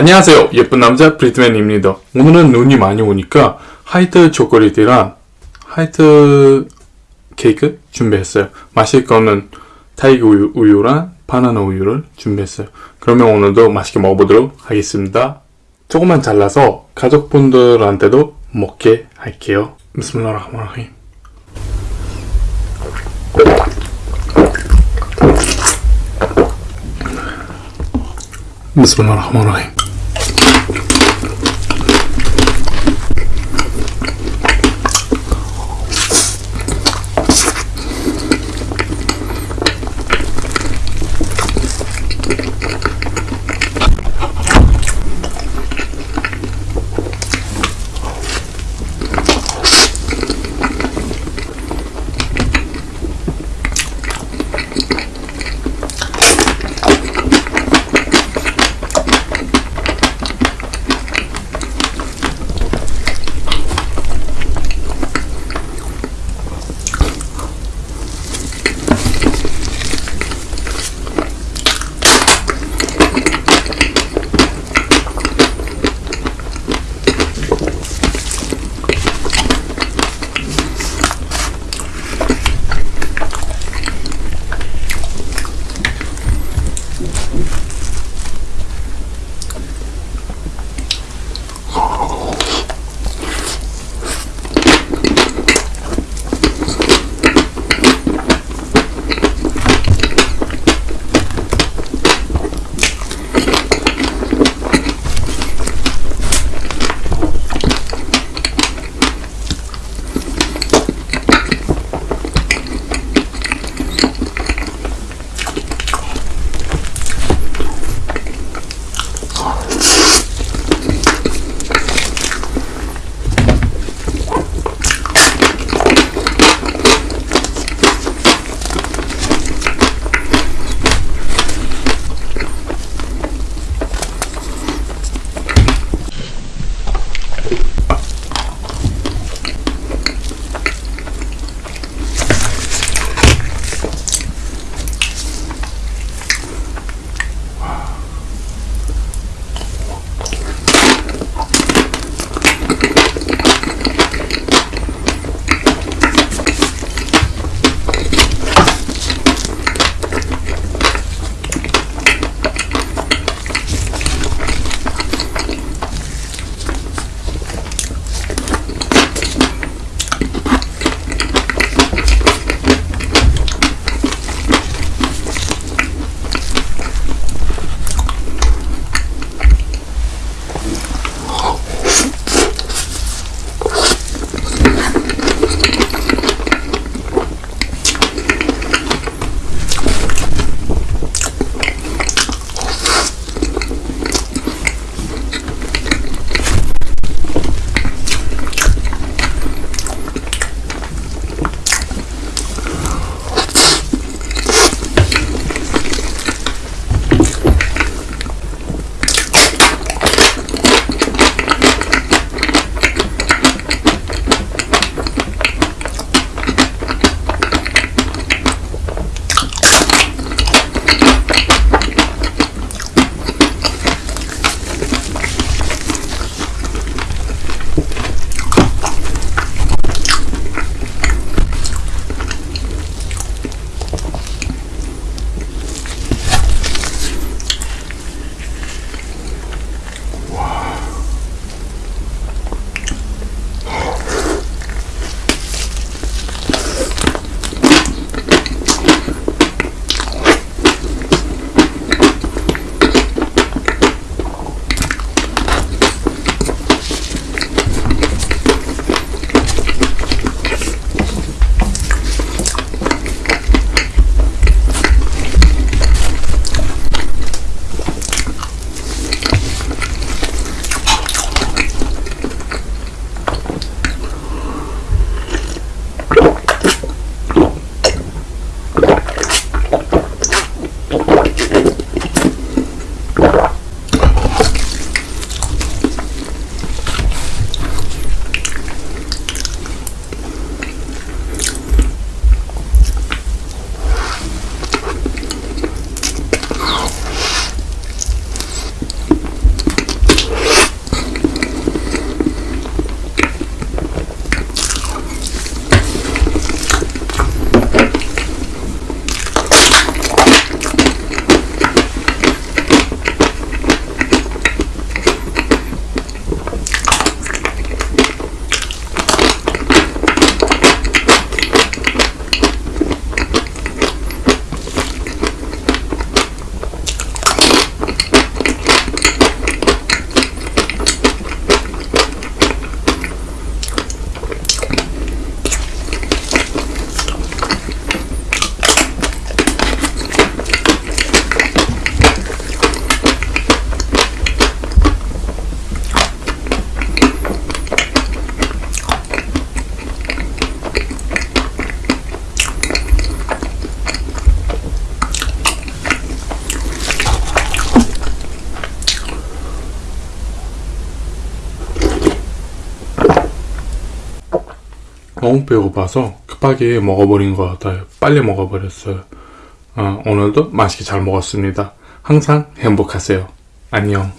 안녕하세요. 예쁜 남자 브리트맨입니다. 오늘은 눈이 많이 오니까 화이트 초콜릿이랑 화이트 케이크 준비했어요. 마실 거는 타이거 우유, 우유랑 바나나 우유를 준비했어요. 그러면 오늘도 맛있게 먹어보도록 하겠습니다. 조금만 잘라서 가족분들한테도 먹게 할게요. بسم الله الرحمن الرحيم. 비스밀라흐마라힘 너무 배고파서 급하게 먹어버린 것 같아요. 빨리 먹어버렸어요. 어, 오늘도 맛있게 잘 먹었습니다. 항상 행복하세요. 안녕.